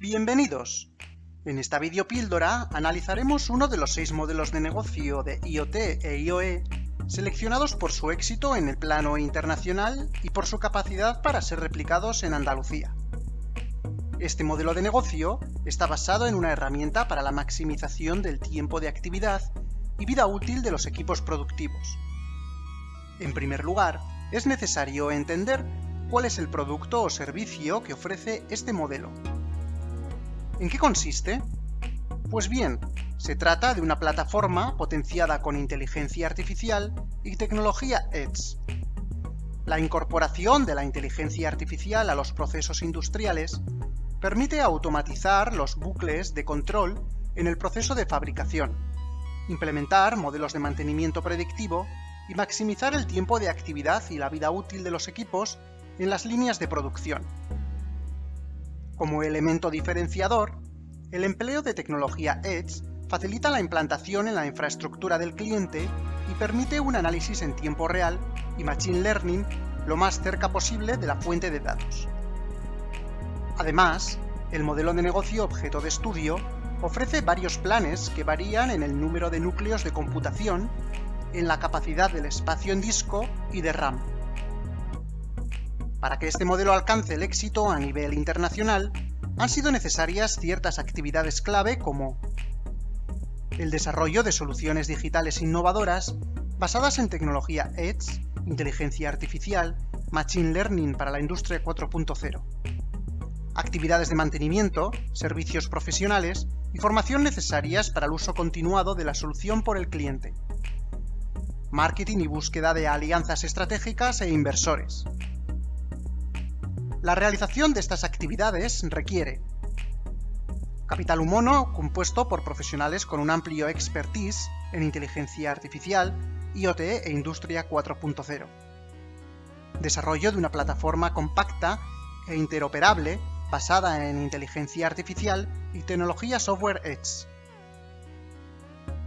Bienvenidos. En esta videopíldora analizaremos uno de los seis modelos de negocio de IoT e IoE seleccionados por su éxito en el plano internacional y por su capacidad para ser replicados en Andalucía. Este modelo de negocio está basado en una herramienta para la maximización del tiempo de actividad y vida útil de los equipos productivos. En primer lugar, es necesario entender cuál es el producto o servicio que ofrece este modelo. ¿En qué consiste? Pues bien, se trata de una plataforma potenciada con inteligencia artificial y tecnología Edge. La incorporación de la inteligencia artificial a los procesos industriales permite automatizar los bucles de control en el proceso de fabricación, implementar modelos de mantenimiento predictivo y maximizar el tiempo de actividad y la vida útil de los equipos en las líneas de producción. Como elemento diferenciador, el empleo de tecnología Edge facilita la implantación en la infraestructura del cliente y permite un análisis en tiempo real y machine learning lo más cerca posible de la fuente de datos. Además, el modelo de negocio objeto de estudio ofrece varios planes que varían en el número de núcleos de computación, en la capacidad del espacio en disco y de RAM. Para que este modelo alcance el éxito a nivel internacional, han sido necesarias ciertas actividades clave como el desarrollo de soluciones digitales innovadoras basadas en tecnología Edge, inteligencia artificial, Machine Learning para la industria 4.0, actividades de mantenimiento, servicios profesionales y formación necesarias para el uso continuado de la solución por el cliente, marketing y búsqueda de alianzas estratégicas e inversores. La realización de estas actividades requiere capital humano compuesto por profesionales con un amplio expertise en inteligencia artificial, IoT e Industria 4.0, desarrollo de una plataforma compacta e interoperable basada en inteligencia artificial y tecnología software Edge.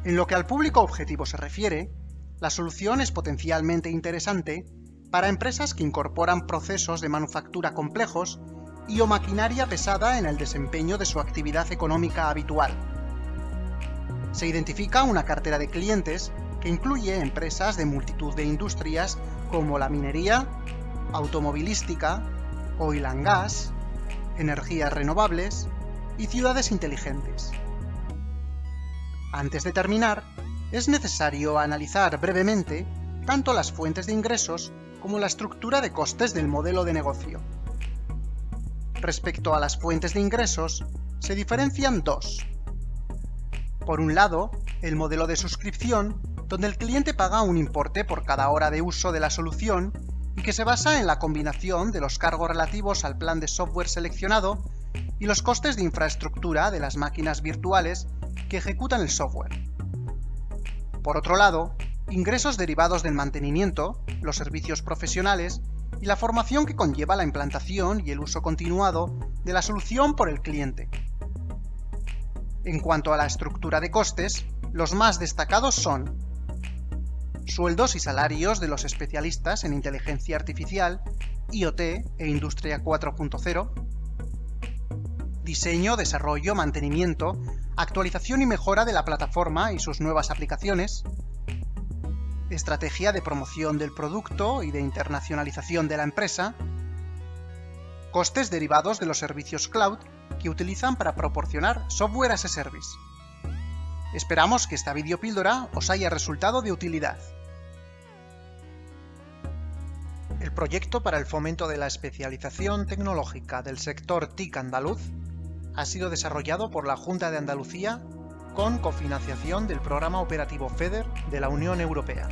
En lo que al público objetivo se refiere, la solución es potencialmente interesante para empresas que incorporan procesos de manufactura complejos y o maquinaria pesada en el desempeño de su actividad económica habitual. Se identifica una cartera de clientes que incluye empresas de multitud de industrias como la minería, automovilística, oil and gas, energías renovables y ciudades inteligentes. Antes de terminar, es necesario analizar brevemente tanto las fuentes de ingresos como la estructura de costes del modelo de negocio. Respecto a las fuentes de ingresos, se diferencian dos. Por un lado, el modelo de suscripción, donde el cliente paga un importe por cada hora de uso de la solución y que se basa en la combinación de los cargos relativos al plan de software seleccionado y los costes de infraestructura de las máquinas virtuales que ejecutan el software. Por otro lado, ingresos derivados del mantenimiento, los servicios profesionales y la formación que conlleva la implantación y el uso continuado de la solución por el cliente. En cuanto a la estructura de costes, los más destacados son sueldos y salarios de los especialistas en inteligencia artificial, IoT e Industria 4.0, diseño, desarrollo, mantenimiento, actualización y mejora de la plataforma y sus nuevas aplicaciones, estrategia de promoción del producto y de internacionalización de la empresa, costes derivados de los servicios cloud que utilizan para proporcionar software as a service. Esperamos que esta videopíldora os haya resultado de utilidad. El proyecto para el fomento de la especialización tecnológica del sector TIC andaluz ha sido desarrollado por la Junta de Andalucía con cofinanciación del Programa Operativo FEDER de la Unión Europea.